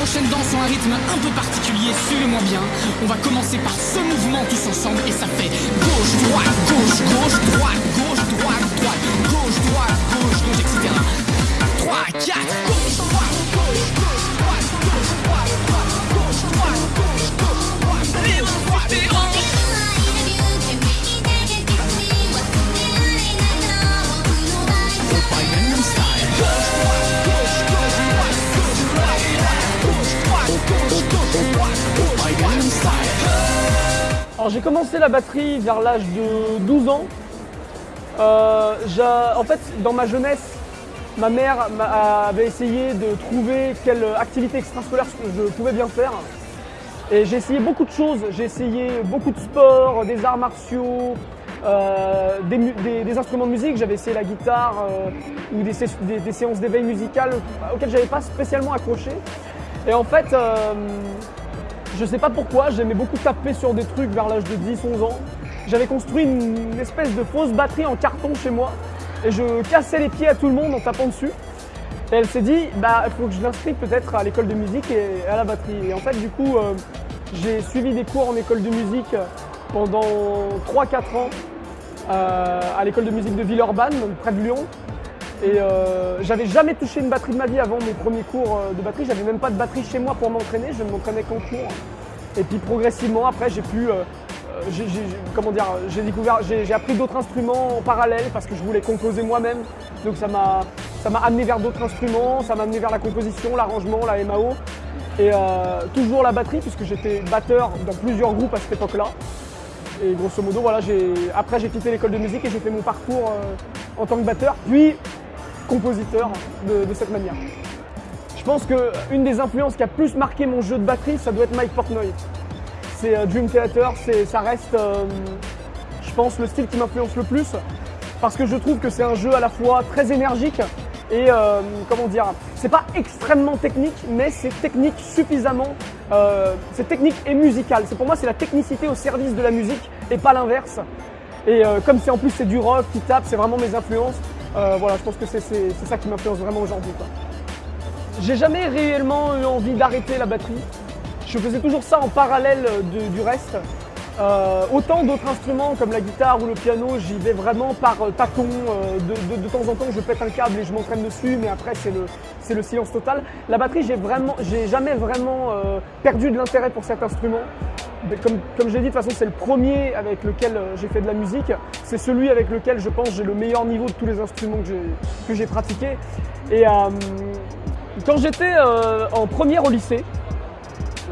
prochaine danse ont un rythme un peu particulier, suivez-moi bien. On va commencer par ce mouvement tous ensemble et ça fait gauche, droite, gauche, gauche, droite, Alors j'ai commencé la batterie vers l'âge de 12 ans. Euh, en fait, dans ma jeunesse, ma mère avait essayé de trouver quelle activité extrascolaire je pouvais bien faire. Et j'ai essayé beaucoup de choses. J'ai essayé beaucoup de sports, des arts martiaux, euh, des, instruments de musique. J'avais essayé la guitare euh, ou des, des- séances d'éveil musical auxquelles j'avais pas spécialement accroché. Et en fait, je sais pas pourquoi, j'aimais beaucoup taper sur des trucs vers l'âge de 10-11 ans. J'avais construit une espèce de fausse batterie en carton chez moi et je cassais les pieds à tout le monde en tapant dessus. Et elle s'est dit, bah, il faut que je l'inscrive peut-être à l'école de musique et à la batterie. Et en fait, du coup, euh, j'ai suivi des cours en école de musique pendant 3-4 ans euh, à l'école de musique de Villeurbanne, donc près de Lyon. Et euh, j'avais jamais touché une batterie de ma vie avant mes premiers cours euh, de batterie. J'avais même pas de batterie chez moi pour m'entraîner. Je ne m'entraînais qu'en cours. Et puis progressivement, après, j'ai pu, euh, comment dire, j'ai découvert, j'ai appris d'autres instruments en parallèle parce que je voulais composer moi-même. Donc ça m'a, amené vers d'autres instruments, ça m'a amené vers la composition, l'arrangement, la MAO. Et toujours la batterie puisque j'étais batteur dans plusieurs groupes à cette époque-là. Et grosso modo, voilà, après j'ai quitté l'école de musique et j'ai fait mon parcours en tant que batteur, puis compositeur de, cette manière. Je pense qu'une des influences qui a plus marqué mon jeu de batterie, ça doit être Mike Portnoy. C'est euh, Dream Theater, ça reste, euh, je pense, le style qui m'influence le plus, parce que je trouve que c'est un jeu à la fois très énergique et, euh, comment dire, c'est pas extrêmement technique, mais c'est technique suffisamment, euh, c'est technique et musical. Pour moi, c'est la technicité au service de la musique et pas l'inverse. Et comme c'est en plus c'est du rock qui tape, c'est vraiment mes influences. Euh, voilà, je pense que c'est, ça qui m'influence vraiment aujourd'hui. J'ai jamais réellement eu envie d'arrêter la batterie. Je faisais toujours ça en parallèle du reste. Euh, autant d'autres instruments comme la guitare ou le piano, j'y vais vraiment par tâton. euh, de, temps en temps, je pète un câble et je m'entraîne dessus, mais après, c'est le, silence total. La batterie, j'ai jamais vraiment perdu de l'intérêt pour cet instrument. Comme, comme j'ai dit, de toute façon, c'est le premier avec lequel euh, j'ai fait de la musique. C'est celui avec lequel je pense j'ai le meilleur niveau de tous les instruments que j'ai, pratiqués. Et euh, quand j'étais euh, en première au lycée,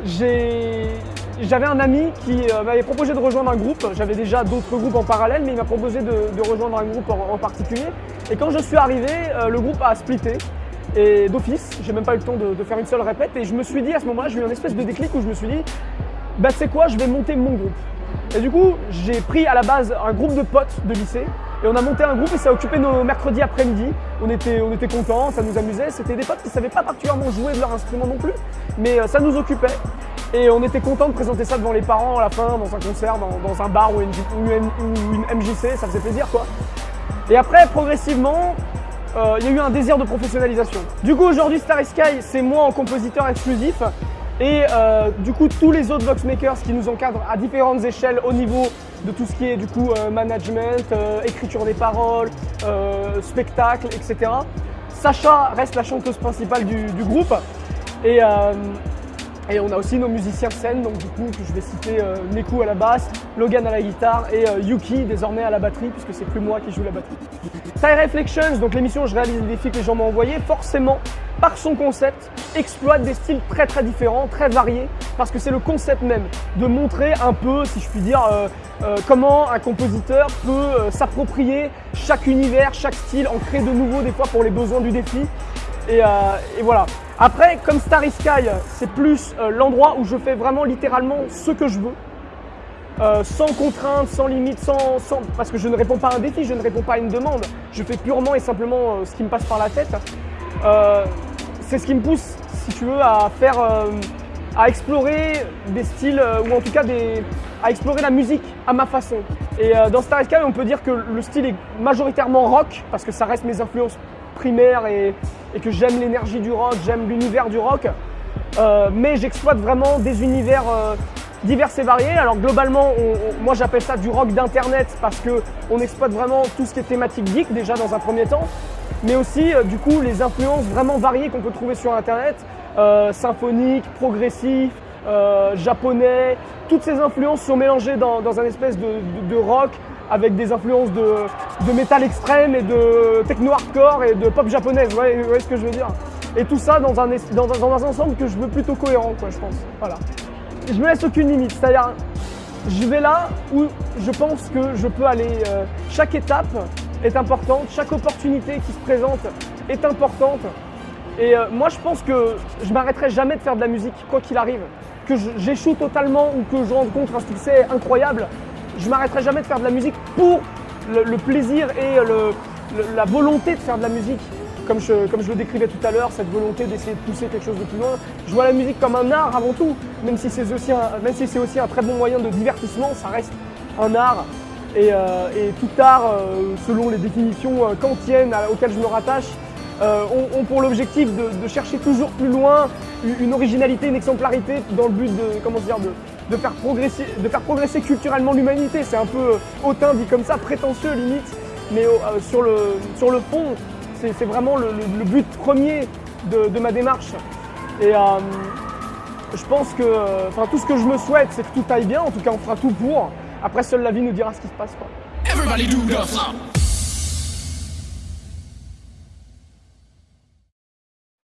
j'avais un ami qui m'avait proposé de rejoindre un groupe. J'avais déjà d'autres groupes en parallèle, mais il m'a proposé de, rejoindre un groupe en, particulier. Et quand je suis arrivé, le groupe a splitté. Et d'office, j'ai même pas eu le temps de, de faire une seule répète. Et je me suis dit à ce moment-là, j'ai eu une espèce de déclic où je me suis dit, bah c'est quoi, je vais monter mon groupe. Et du coup, j'ai pris à la base un groupe de potes de lycée et on a monté un groupe et ça occupait nos mercredis après-midi. On était, on était contents, ça nous amusait. C'était des potes qui ne savaient pas particulièrement jouer de leur instrument non plus, mais euh, ça nous occupait. Et on était contents de présenter ça devant les parents à la fin, dans un concert, dans, un bar ou une MJC, ça faisait plaisir quoi. Et après, progressivement, euh, il y a eu un désir de professionnalisation. Du coup, aujourd'hui, Starry Sky, c'est moi en compositeur exclusif. Et euh, du coup, tous les autres Voxmakers qui nous encadrent à différentes échelles au niveau de tout ce qui est du coup euh, management, euh, écriture des paroles, spectacle, etc. Sacha reste la chanteuse principale du, du groupe. Et, et on a aussi nos musiciens scène, donc du coup je vais citer euh, Neku à la basse, Logan à la guitare et euh, Yuki désormais à la batterie puisque c'est plus moi qui joue la batterie. Tie Reflections, donc l'émission où je réalise les défis que les gens m'ont envoyés, forcément par son concept exploite des styles très très différents, très variés, parce que c'est le concept même de montrer un peu, si je puis dire, euh, euh, comment un compositeur peut s'approprier chaque univers, chaque style, en créer de nouveaux des fois pour les besoins du défi. Et voilà. Après, comme Starry Sky, c'est plus euh, l'endroit où je fais vraiment littéralement ce que je veux. Euh, sans contrainte, sans limite, sans, sans- parce que je ne réponds pas à un défi, je ne réponds pas à une demande. Je fais purement et simplement euh, ce qui me passe par la tête. Euh, c'est ce qui me pousse, si tu veux, à faire, euh, à explorer des styles euh, ou en tout cas à explorer la musique à ma façon. Et euh, dans Starry Sky, on peut dire que le style est majoritairement rock parce que ça reste mes influences primaires et, que j'aime l'énergie du rock, j'aime l'univers du rock. Euh, mais j'exploite vraiment des univers euh, divers et variés. Alors globalement, moi j'appelle ça du rock d'internet parce que on exploite vraiment tout ce qui est thématique geek déjà dans un premier temps, mais aussi euh, du coup les influences vraiment variées qu'on peut trouver sur internet, symphonique, progressif, japonais. Toutes ces influences sont mélangées dans, un espèce de, rock avec des influences de, métal extrême et de techno hardcore et de pop japonaise. Vous voyez, ce que je veux dire et tout ça dans un, dans, un ensemble que je veux plutôt cohérent, quoi, je pense. Voilà. Je me laisse aucune limite, c'est-à-dire, je vais là où je pense que je peux aller. Euh, chaque étape est importante, chaque opportunité qui se présente est importante. Et euh, moi, je pense que je m'arrêterai jamais de faire de la musique, quoi qu'il arrive. Que j'échoue totalement ou que je rencontre un succès incroyable, je m'arrêterai jamais de faire de la musique pour le, plaisir et la volonté de faire de la musique comme je, le décrivais tout à l'heure, cette volonté d'essayer de pousser quelque chose de plus loin. Je vois la musique comme un art avant tout, même si c'est aussi, si aussi, un très bon moyen de divertissement, ça reste un art. Et, euh, tout art, euh, selon les définitions euh, kantiennes auxquelles je me rattache, ont, pour l'objectif de, chercher toujours plus loin une originalité, une exemplarité dans le but de, comment dire, de, faire, progresser, de faire progresser culturellement l'humanité. C'est un peu hautain dit comme ça, prétentieux limite, mais sur, le, sur le fond, c'est vraiment le, but premier de, ma démarche. Et euh, je pense que, enfin, tout ce que je me souhaite, c'est que tout aille bien. En tout cas, on fera tout pour. Après, seule la vie nous dira ce qui se passe. Quoi.